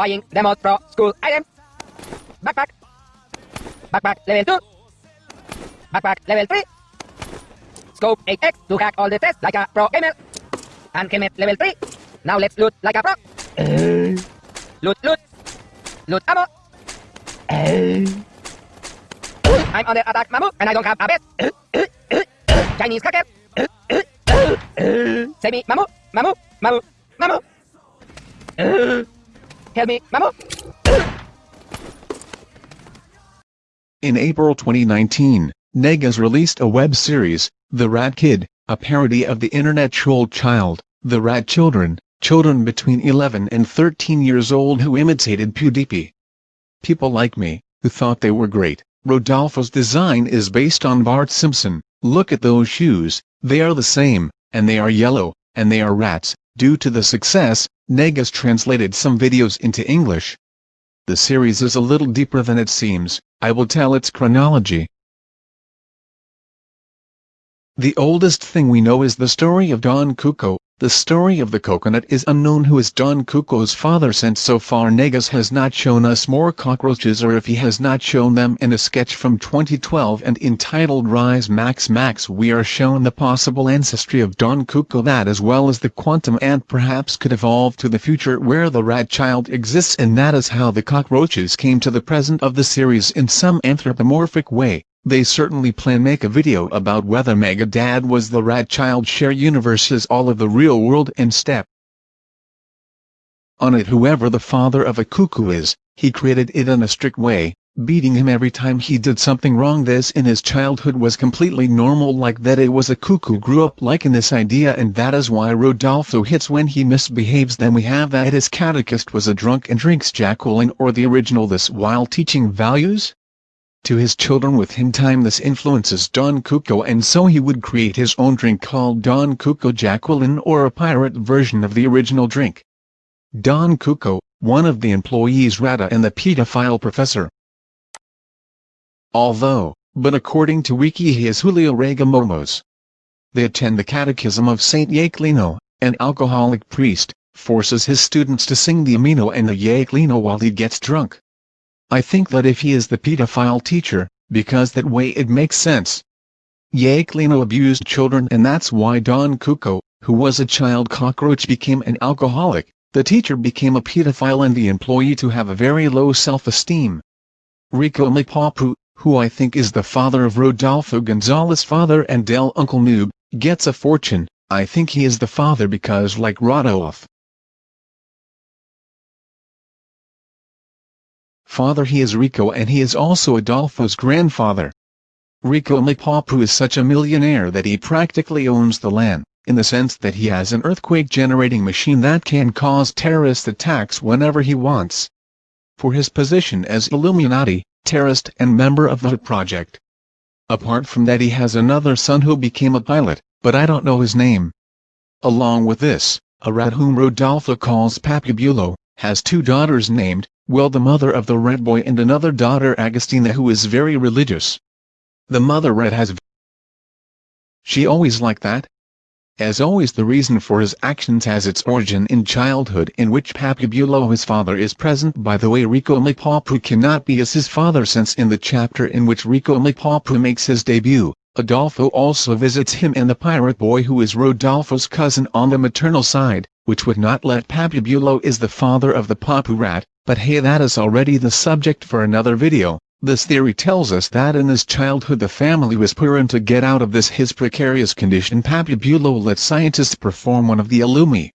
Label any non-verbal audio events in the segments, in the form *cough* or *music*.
Buying demos pro school item. Backpack. Backpack level 2. Backpack level 3. Scope 8x to hack all the tests like a pro gamer. And helmet level 3. Now let's loot like a pro. loot, loot. Loot ammo. I'm under attack, Mamu, and I don't have a bed. Chinese cracker. Save me, Mamu, Mamu, Mamu, Mamu. Help me. In April 2019, Negas released a web series, The Rat Kid, a parody of the internet troll child, The Rat Children, children between 11 and 13 years old who imitated PewDiePie. People like me, who thought they were great, Rodolfo's design is based on Bart Simpson, look at those shoes, they are the same, and they are yellow, and they are rats. Due to the success, Negas translated some videos into English. The series is a little deeper than it seems, I will tell its chronology. The oldest thing we know is the story of Don Cuco, the story of the coconut is unknown. Who is Don Cuco's father? Since so far Negas has not shown us more cockroaches or if he has not shown them in a sketch from 2012 and entitled Rise Max Max we are shown the possible ancestry of Don Cuco. That as well as the quantum ant perhaps could evolve to the future where the rat child exists and that is how the cockroaches came to the present of the series in some anthropomorphic way. They certainly plan make a video about whether Mega Dad was the rat child share universes all of the real world and step on it. Whoever the father of a cuckoo is, he created it in a strict way, beating him every time he did something wrong. This in his childhood was completely normal like that it was a cuckoo grew up liking this idea and that is why Rodolfo hits when he misbehaves. Then we have that his catechist was a drunk and drinks Jacqueline or the original. This while teaching values? To his children with him time this influences Don Cuco and so he would create his own drink called Don Cuco Jacqueline or a pirate version of the original drink. Don Cuco, one of the employees Rata and the pedophile professor. Although, but according to Wiki he is Julio Regamomos. They attend the Catechism of Saint Yaquelino, an alcoholic priest, forces his students to sing the Amino and the Yaquelino while he gets drunk. I think that if he is the pedophile teacher, because that way it makes sense. Yaquelino abused children and that's why Don Cuco, who was a child cockroach became an alcoholic, the teacher became a pedophile and the employee to have a very low self-esteem. Rico Mapapu, who I think is the father of Rodolfo Gonzalez father and Del Uncle Noob, gets a fortune, I think he is the father because like Rodolph, father he is Rico and he is also Adolfo's grandfather. Rico Mapapu is such a millionaire that he practically owns the land, in the sense that he has an earthquake-generating machine that can cause terrorist attacks whenever he wants. For his position as Illuminati, terrorist and member of the project. Apart from that he has another son who became a pilot, but I don't know his name. Along with this, a rat whom Rodolfo calls Papabulo, has two daughters named, well the mother of the red boy and another daughter Agustina who is very religious. The mother red has She always like that? As always the reason for his actions has its origin in childhood in which Papabulo his father is present by the way Rico Mapapu cannot be as his father since in the chapter in which Rico Mapapu makes his debut, Adolfo also visits him and the pirate boy who is Rodolfo's cousin on the maternal side, which would not let Papabulo is the father of the Papu rat, but hey that is already the subject for another video. This theory tells us that in his childhood the family was poor and to get out of this his precarious condition Papabulo let scientists perform one of the Illumi.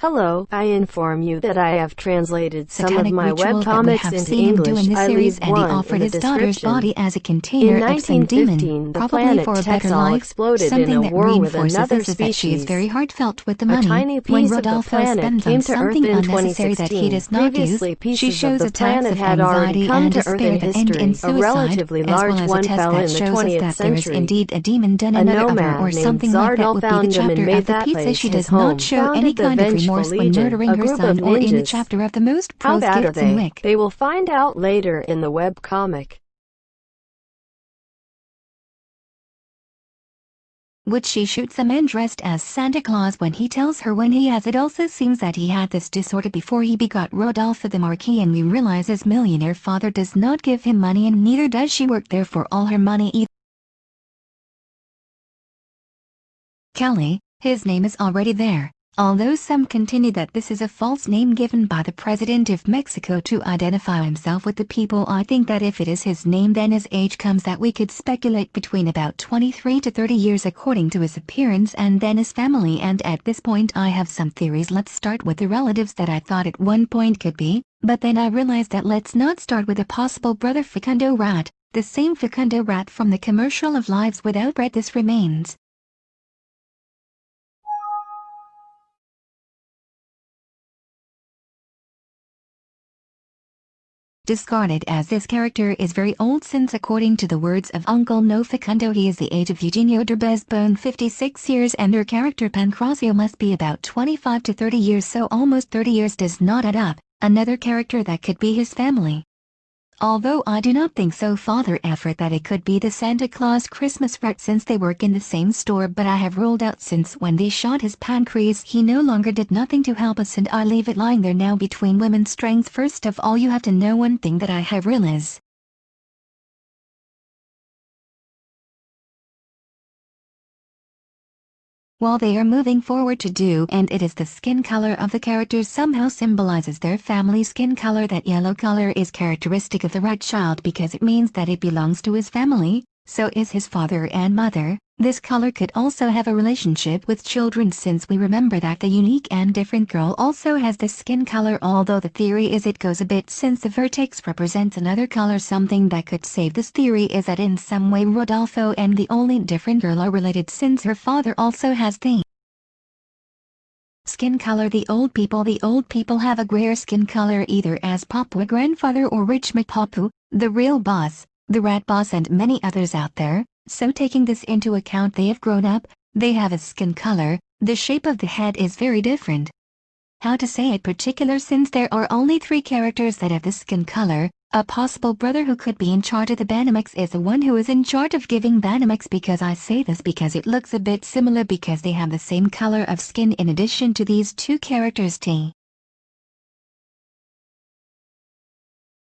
Hello, I inform you that I have translated some of my ritual that we webcomics have into seen him do English. in this I series and he offered in his daughter's body as a In container of some 1915, demon, the probably planet for a better life. exploded in Something a that war with reinforces another this is that she is species. very heartfelt with the A money. tiny when piece of the spends came on to Earth something in unnecessary that he does not use, she shows attacks planet of had already anxiety come and despair in that end in A suicide, relatively as well large as a one test fell that in the shows us 20th that there is indeed a demon done A another or something like that would be the chapter of the that pizza she does not show any kind of remorse when Legion, murdering her son or in the chapter of the most How pros bad gifts they? wick. They will find out later in the web comic. which she shoots a man dressed as Santa Claus when he tells her when he has it also seems that he had this disorder before he begot Rodolfo the Marquis and we realize his millionaire father does not give him money and neither does she work there for all her money either. Kelly, his name is already there. Although some continue that this is a false name given by the President of Mexico to identify himself with the people I think that if it is his name then his age comes that we could speculate between about 23 to 30 years according to his appearance and then his family and at this point I have some theories let's start with the relatives that I thought at one point could be, but then I realized that let's not start with a possible brother Facundo Rat, the same Facundo Rat from the commercial of Lives Without Bread this remains. Discarded as this character is very old since according to the words of Uncle No Facundo he is the age of Eugenio Derbez bone 56 years and her character Pancracio must be about 25 to 30 years so almost 30 years does not add up, another character that could be his family. Although I do not think so Father Everett that it could be the Santa Claus Christmas rat since they work in the same store but I have ruled out since when they shot his pancreas he no longer did nothing to help us and I leave it lying there now between women's strength first of all you have to know one thing that I have realized. While they are moving forward to do and it is the skin color of the characters somehow symbolizes their family skin color. That yellow color is characteristic of the rat child because it means that it belongs to his family, so is his father and mother, this color could also have a relationship with children since we remember that the unique and different girl also has this skin color although the theory is it goes a bit since the vertex represents another color. Something that could save this theory is that in some way Rodolfo and the only different girl are related since her father also has the skin color. The old people the old people have a grayer skin color either as Papua grandfather or Rich McPapu, the real boss, the rat boss and many others out there, so taking this into account they have grown up, they have a skin color, the shape of the head is very different. How to say it particular since there are only three characters that have the skin color, a possible brother who could be in charge of the Banamex is the one who is in charge of giving Banamex because I say this because it looks a bit similar because they have the same color of skin in addition to these two characters T.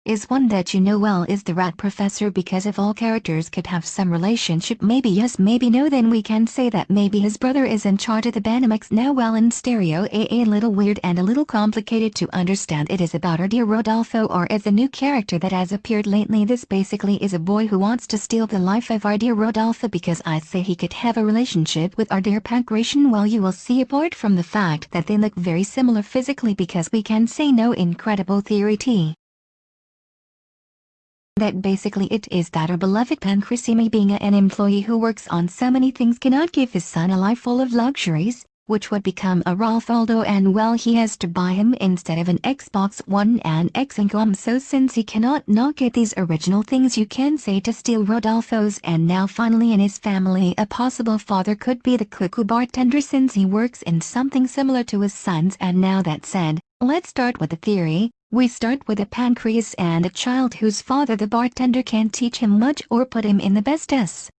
is one that you know well is the rat professor because if all characters could have some relationship maybe yes maybe no then we can say that maybe his brother is in charge of the Banamex now well in stereo a a little weird and a little complicated to understand. It is about our dear Rodolfo or is a new character that has appeared lately. This basically is a boy who wants to steal the life of our dear Rodolfo because I say he could have a relationship with our dear Pancration. Well you will see apart from the fact that they look very similar physically because we can say no incredible theory T that basically it is that our beloved Pancrisime being an employee who works on so many things cannot give his son a life full of luxuries, which would become a Ralphaldo and well he has to buy him instead of an Xbox One and X income. So since he cannot not get these original things you can say to steal Rodolfo's. And now finally in his family a possible father could be the cuckoo bartender since he works in something similar to his sons. And now that said, let's start with the theory, we start with a pancreas and a child whose father the bartender can't teach him much or put him in the best S.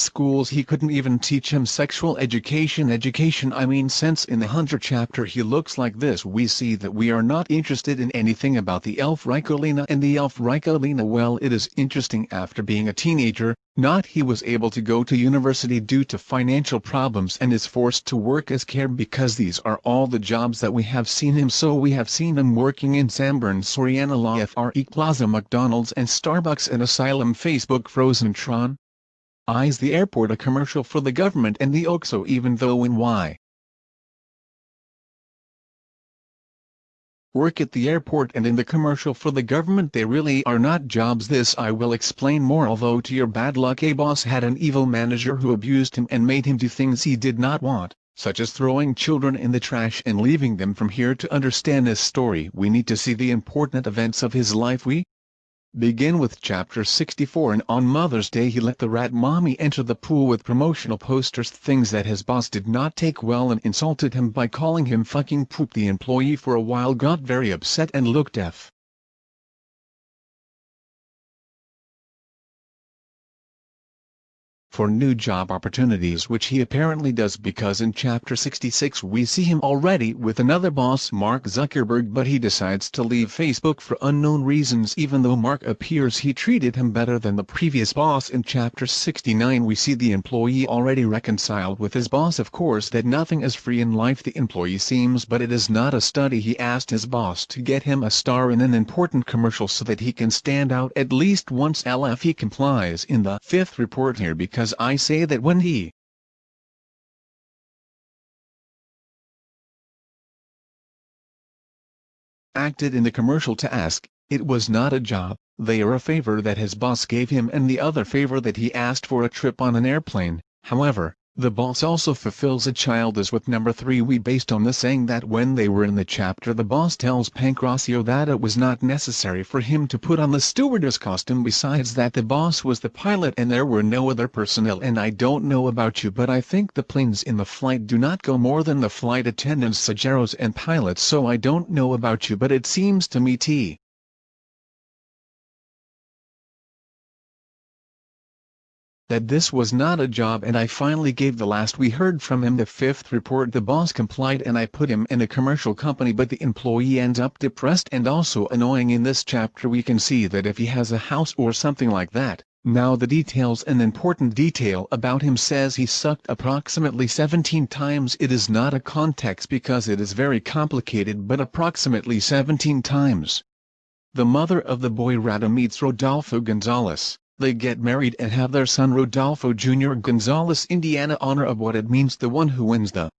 schools he couldn't even teach him sexual education education I mean since in the Hunter chapter he looks like this we see that we are not interested in anything about the elf Ricolina and the elf Ricolina well it is interesting after being a teenager, not he was able to go to university due to financial problems and is forced to work as care because these are all the jobs that we have seen him so we have seen him working in Sanborn Soriana La FRE Plaza McDonald's and Starbucks and Asylum Facebook Frozen Tron eyes the airport a commercial for the government and the OXO even though in Y. Work at the airport and in the commercial for the government they really are not jobs. This I will explain more although to your bad luck a boss had an evil manager who abused him and made him do things he did not want, such as throwing children in the trash and leaving them from here. To understand this story we need to see the important events of his life. We Begin with chapter 64 and on Mother's Day he let the rat mommy enter the pool with promotional posters things that his boss did not take well and insulted him by calling him fucking poop the employee for a while got very upset and looked f. for new job opportunities which he apparently does because in chapter 66 we see him already with another boss Mark Zuckerberg but he decides to leave Facebook for unknown reasons even though Mark appears he treated him better than the previous boss. In chapter 69 we see the employee already reconciled with his boss. Of course that nothing is free in life the employee seems but it is not a study. He asked his boss to get him a star in an important commercial so that he can stand out at least once. LF he complies in the fifth report here because I say that when he acted in the commercial to ask, it was not a job, they are a favor that his boss gave him and the other favor that he asked for a trip on an airplane, however, the boss also fulfills a child as with number 3 we based on the saying that when they were in the chapter the boss tells Pancracio that it was not necessary for him to put on the stewardess costume. Besides that the boss was the pilot and there were no other personnel. And I don't know about you but I think the planes in the flight do not go more than the flight attendants Sajeros and pilots. So I don't know about you but it seems to me T. that this was not a job and I finally gave the last we heard from him. The fifth report the boss complied and I put him in a commercial company but the employee ends up depressed and also annoying. In this chapter we can see that if he has a house or something like that, now the details an important detail about him says he sucked approximately 17 times. It is not a context because it is very complicated but approximately 17 times. The mother of the boy Rado meets Rodolfo Gonzalez they get married and have their son Rodolfo Jr. Gonzalez Indiana honor of what it means the one who wins the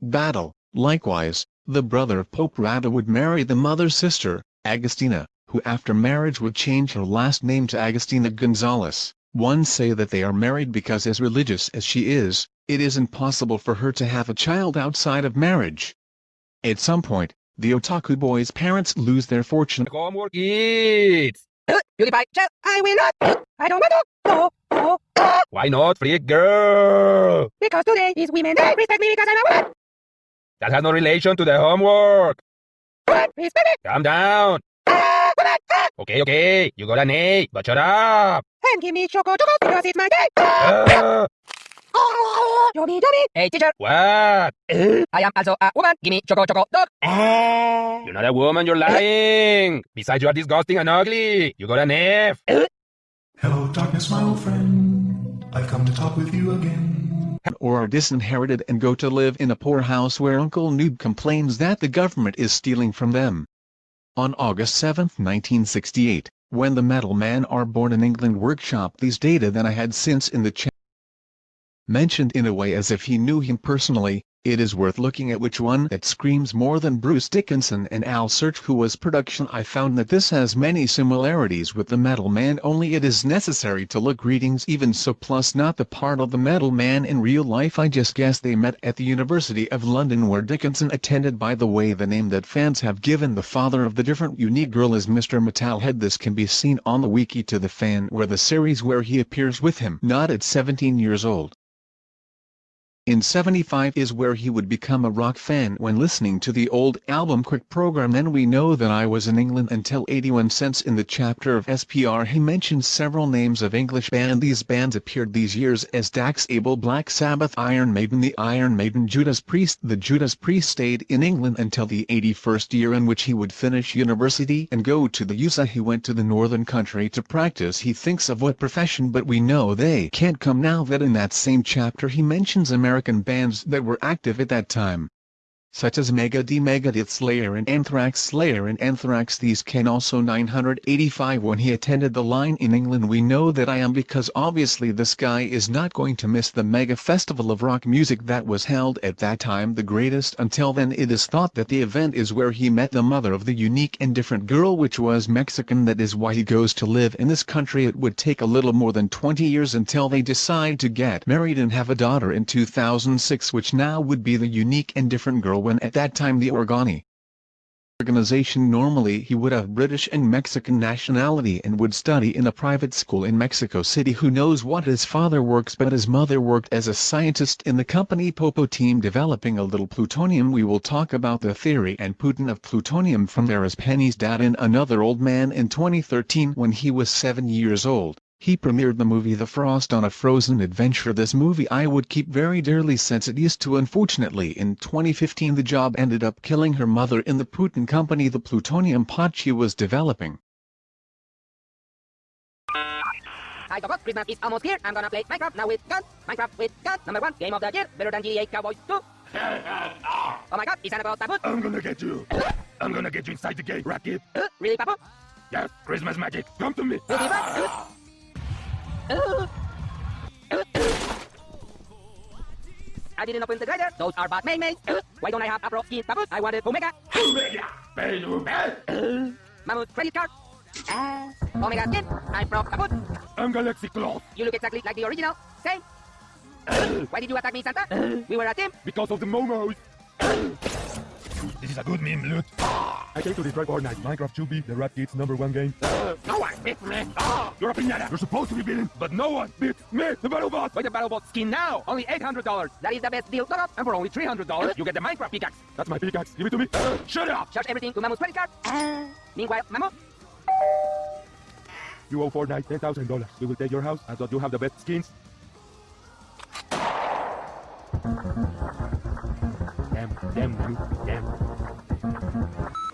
battle. Likewise, the brother of Pope Rado would marry the mother's sister, Agustina, who after marriage would change her last name to Agustina Gonzalez. One say that they are married because as religious as she is, it is impossible for her to have a child outside of marriage. At some point, the otaku boy's parents lose their fortune. Homework kids. PewDiePie, chill, I will not. I don't want to. No, no, no. Why not, freak girl? Because today is Women's Day. Respect me because I'm a woman. That has no relation to the homework. What? Respect me. Calm down. Ah. Okay, okay. You got an A, but shut up. And give me choco choco because it's my day. Ah. Yummy, yummy. Hey, teacher. What? Eh? I am also a woman. Give me choco choco dog. Eh? You're not a woman, you're lying. Besides, you are disgusting and ugly. You got an F. Eh? Hello, darkness, my old friend. I've come to talk with you again. or are disinherited and go to live in a poor house where Uncle Noob complains that the government is stealing from them. On August 7, 1968, when the Metal Man are born in England workshop these data that I had since in the chat mentioned in a way as if he knew him personally, it is worth looking at which one that screams more than Bruce Dickinson and Al Search who was production I found that this has many similarities with the Metal Man only it is necessary to look readings even so plus not the part of the Metal Man in real life I just guess they met at the University of London where Dickinson attended by the way the name that fans have given the father of the different unique girl is Mr. Metalhead this can be seen on the wiki to the fan where the series where he appears with him not at 17 years old. In 75 is where he would become a rock fan when listening to the old album Quick Program. Then we know that I was in England until 81 cents in the chapter of SPR he mentions several names of English band. These bands appeared these years as Dax Abel Black Sabbath Iron Maiden the Iron Maiden Judas Priest. The Judas Priest stayed in England until the 81st year in which he would finish university and go to the USA he went to the northern country to practice. He thinks of what profession but we know they can't come now that in that same chapter he mentions American American bands that were active at that time such as Megadeth Megadeth Slayer and Anthrax Slayer and Anthrax. These can also 985 when he attended the line in England we know that I am because obviously this guy is not going to miss the mega festival of rock music that was held at that time the greatest. Until then it is thought that the event is where he met the mother of the unique and different girl which was Mexican. That is why he goes to live in this country. It would take a little more than 20 years until they decide to get married and have a daughter in 2006 which now would be the unique and different girl when at that time the Organi organization normally he would have British and Mexican nationality and would study in a private school in Mexico City who knows what his father works but his mother worked as a scientist in the company Popo team developing a little plutonium we will talk about the theory and Putin of plutonium from there as Penny's dad in Another Old Man in 2013 when he was 7 years old. He premiered the movie The Frost on a Frozen Adventure this movie I would keep very dearly since it used to unfortunately in 2015 the job ended up killing her mother in the Putin company the plutonium pot she was developing. Hi, Doc. Christmas is almost here. I'm gonna play Minecraft now with guns. Minecraft with guns. Number one game of the year. Better than GTA Cowboys 2. oh my god, is Santa Claus Taput? I'm gonna get you. I'm gonna get you inside the gate, Rocket. Uh, really, Papu? Yes, Christmas magic. Come to me. Will I didn't open the grinder. Those are bad main Uh, Why don't I have a pro skin Paput? I wanted Omega. Omega. Back. Mammoth credit card. Uh, Omega skin. I'm pro Paput. I'm Galaxy Cloth. You look exactly like the original. Same. Why did you attack me, Santa? we were a team. Because of the momos. This is a good meme, loot. I came to destroy Fortnite. Minecraft should be the Rat Kids number one game. no one beats me. you're a piñata. You're supposed to be beaten, but no one beats me, the BattleBot. Buy the BattleBot skin now! Only $800! That is the best deal, Doc. And for only $300, you get the Minecraft pickaxe! That's my pickaxe. Give it to me. *gasps* shut up. Charge everything to Mammoth credit card. Uh, meanwhile, Mammoth. You owe Fortnite $10,000. We will take your house and thought you have the best skins. Damn, damn, you,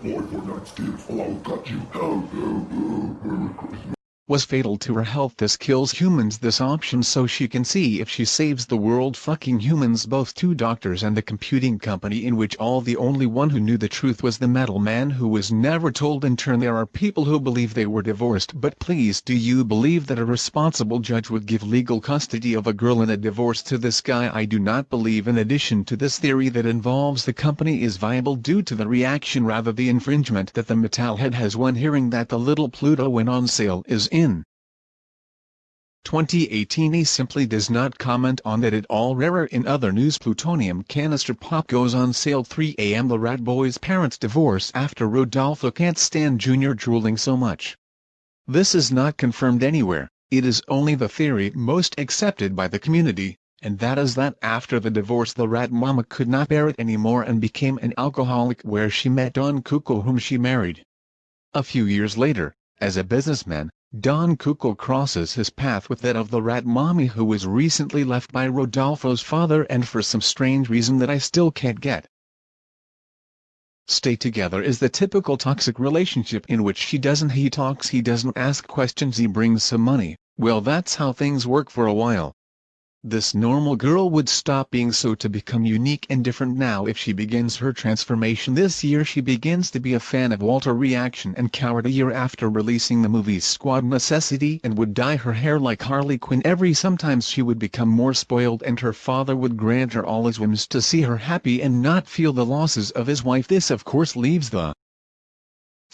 damn. More Fortnite skins, or oh, I'll cut you. Help, help, help. Merry Christmas. Was fatal to her health. This kills humans. This option so she can see if she saves the world. Fucking humans both two doctors and the computing company in which all the only one who knew the truth was the metal man who was never told. In turn there are people who believe they were divorced. But please do you believe that a responsible judge would give legal custody of a girl in a divorce to this guy? I do not believe. In addition to this theory that involves the company is viable due to the reaction rather the infringement that the metalhead has. When hearing that the little Pluto when on sale is in 2018 he simply does not comment on that at all rarer in other news plutonium canister pop goes on sale 3 am the rat boy's parents divorce after Rodolfo can't stand junior drooling so much. This is not confirmed anywhere, it is only the theory most accepted by the community, and that is that after the divorce the rat mama could not bear it anymore and became an alcoholic where she met Don Cuco whom she married. A few years later, as a businessman, Don Cuco crosses his path with that of the rat mommy who was recently left by Rodolfo's father and for some strange reason that I still can't get. Stay together is the typical toxic relationship in which she doesn't he talks he doesn't ask questions he brings some money, well that's how things work for a while. This normal girl would stop being so to become unique and different now if she begins her transformation this year. She begins to be a fan of Walter Reaction and Coward a year after releasing the movie Squad Necessity and would dye her hair like Harley Quinn. Every sometimes she would become more spoiled and her father would grant her all his whims to see her happy and not feel the losses of his wife. This of course leaves the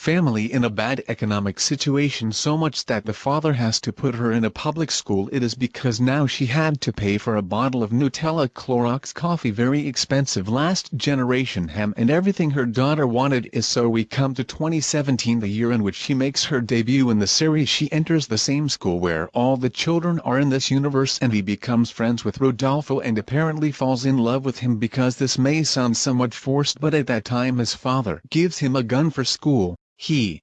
family in a bad economic situation so much that the father has to put her in a public school. It is because now she had to pay for a bottle of Nutella Clorox coffee very expensive last generation ham and everything her daughter wanted is so we come to 2017 the year in which she makes her debut in the series. She enters the same school where all the children are in this universe and he becomes friends with Rodolfo and apparently falls in love with him because this may sound somewhat forced but at that time his father gives him a gun for school he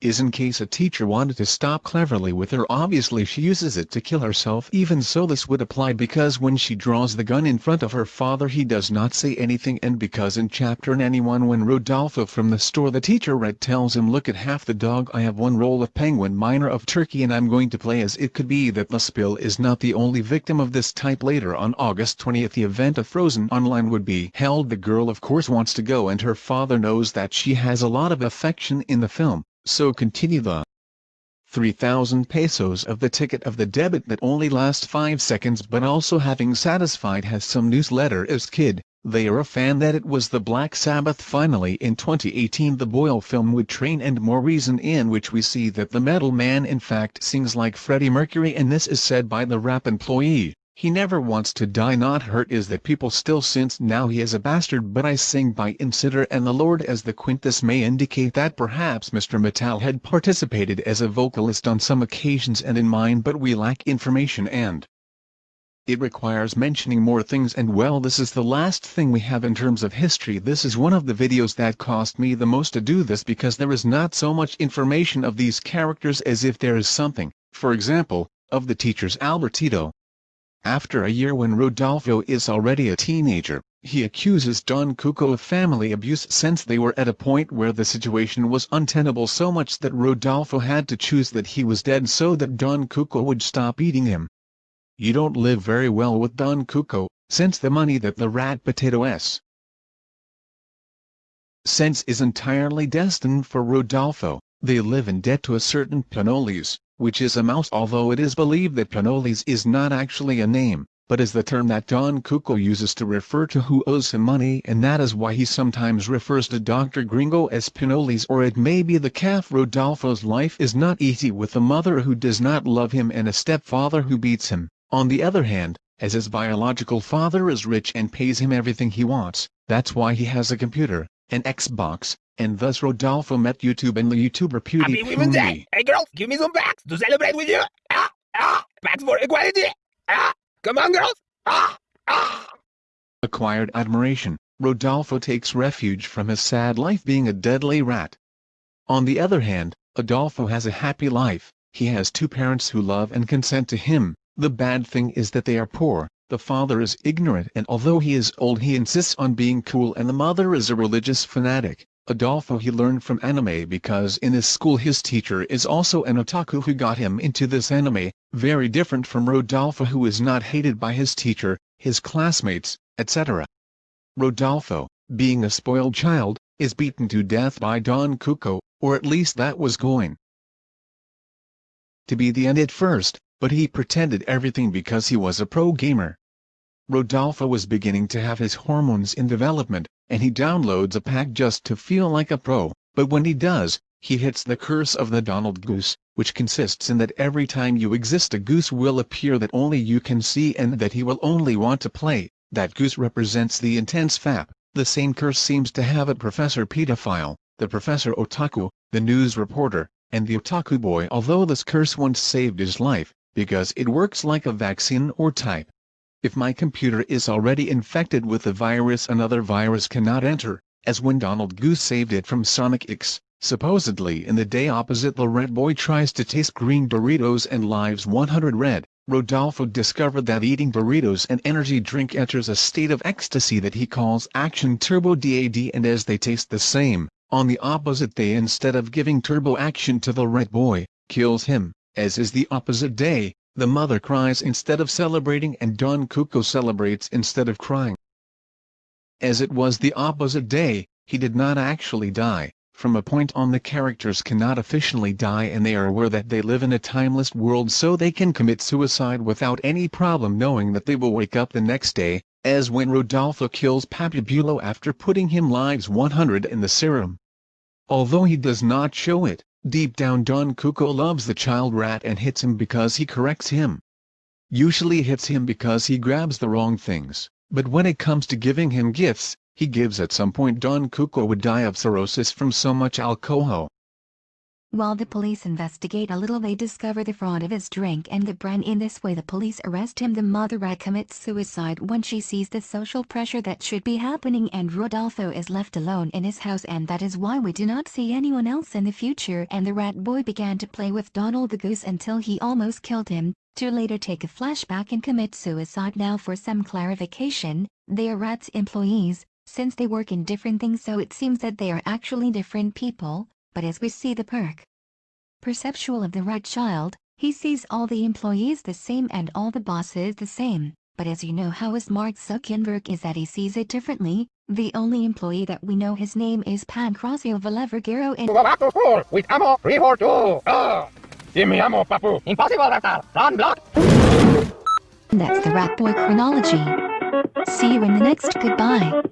is in case a teacher wanted to stop cleverly with her obviously she uses it to kill herself. Even so this would apply because when she draws the gun in front of her father he does not say anything and because in chapter 91 when Rodolfo from the store the teacher Red tells him look at half the dog I have one roll of penguin minor of turkey and I'm going to play as it could be that the spill is not the only victim of this type. Later on August 20th the event of Frozen Online would be held. The girl of course wants to go and her father knows that she has a lot of affection in the film so continue the 3,000 pesos of the ticket of the debit that only lasts 5 seconds but also having satisfied has some newsletter as kid, they are a fan that it was the Black Sabbath finally in 2018 the Boyle film would train and more reason in which we see that the metal man in fact sings like Freddie Mercury and this is said by the rap employee, He never wants to die not hurt is that people still since now he is a bastard but I sing by Insider and the Lord as the quintus may indicate that perhaps Mr. Metal had participated as a vocalist on some occasions and in mine but we lack information and it requires mentioning more things and well this is the last thing we have in terms of history this is one of the videos that cost me the most to do this because there is not so much information of these characters as if there is something, for example, of the teachers Albertito. After a year when Rodolfo is already a teenager, he accuses Don Cuco of family abuse since they were at a point where the situation was untenable so much that Rodolfo had to choose that he was dead so that Don Cuco would stop eating him. You don't live very well with Don Cuco, since the money that the rat potato s sense is entirely destined for Rodolfo, they live in debt to a certain Panolis, which is a mouse although it is believed that Panolis is not actually a name, but is the term that Don Cuco uses to refer to who owes him money and that is why he sometimes refers to Dr. Gringo as Panolis or it may be the calf Rodolfo's life is not easy with a mother who does not love him and a stepfather who beats him. On the other hand, as his biological father is rich and pays him everything he wants, that's why he has a computer, an Xbox, and thus Rodolfo met YouTube and the YouTuber Happy Women's Day! PewDiePie. Hey girls, give me some packs to celebrate with you! Ah! Ah! Packs for equality! Ah! Come on girls! Ah! Ah! Acquired admiration, Rodolfo takes refuge from his sad life being a deadly rat. On the other hand, Adolfo has a happy life, he has two parents who love and consent to him, the bad thing is that they are poor, the father is ignorant and although he is old he insists on being cool and the mother is a religious fanatic. Adolfo he learned from anime because in his school his teacher is also an otaku who got him into this anime, very different from Rodolfo who is not hated by his teacher, his classmates, etc. Rodolfo, being a spoiled child, is beaten to death by Don Cuco, or at least that was going to be the end at first, but he pretended everything because he was a pro gamer. Rodolfo was beginning to have his hormones in development, and he downloads a pack just to feel like a pro, but when he does, he hits the curse of the Donald Goose, which consists in that every time you exist a goose will appear that only you can see and that he will only want to play, that goose represents the intense fap, the same curse seems to have a Professor Pedophile, the Professor Otaku, the news reporter, and the Otaku boy although this curse once saved his life, because it works like a vaccine or type. If my computer is already infected with the virus another virus cannot enter, as when Donald Goose saved it from Sonic X, supposedly in the day opposite the red boy tries to taste green burritos and lives 100 red, Rodolfo discovered that eating burritos and energy drink enters a state of ecstasy that he calls Action Turbo DAD and as they taste the same, on the opposite day instead of giving turbo action to the red boy, kills him, as is the opposite day, the mother cries instead of celebrating and Don Cuco celebrates instead of crying. As it was the opposite day, he did not actually die, from a point on the characters cannot officially die and they are aware that they live in a timeless world so they can commit suicide without any problem knowing that they will wake up the next day, as when Rodolfo kills Papabulo after putting him lives 100 in the serum. Although he does not show it, Deep down Don Cuco loves the child rat and hits him because he corrects him. Usually hits him because he grabs the wrong things, but when it comes to giving him gifts, he gives at some point Don Cuco would die of cirrhosis from so much alcohol. While the police investigate a little they discover the fraud of his drink and the brand. In this way the police arrest him. The mother rat commits suicide. When she sees the social pressure that should be happening and Rodolfo is left alone in his house and that is why we do not see anyone else in the future. And the rat boy began to play with Donald the goose until he almost killed him, to later take a flashback and commit suicide. Now for some clarification, they are rat's employees, since they work in different things so it seems that they are actually different people, but as we see the perk perceptual of the right child, he sees all the employees the same and all the bosses the same, but as you know how smart Zuckerberg is that he sees it differently, the only employee that we know his name is Pancracio Valevagero and Back full with ammo 342! Ah! Give me ammo, Papu! Impossible, Raptor! Run, block! that's the Rat Boy chronology. See you in the next goodbye.